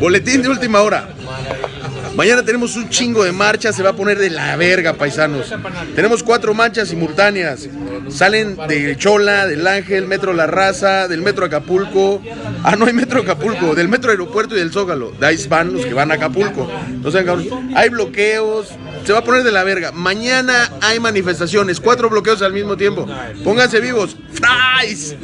Boletín de última hora. Mañana tenemos un chingo de marchas, se va a poner de la verga, paisanos. Tenemos cuatro marchas simultáneas. Salen de Chola, del Ángel, Metro La Raza, del Metro Acapulco. Ah, no hay Metro Acapulco, del Metro Aeropuerto y del Zócalo. De ahí van los que van a Acapulco. No sean cabrones. Hay bloqueos, se va a poner de la verga. Mañana hay manifestaciones, cuatro bloqueos al mismo tiempo. Pónganse vivos. ¡Fries!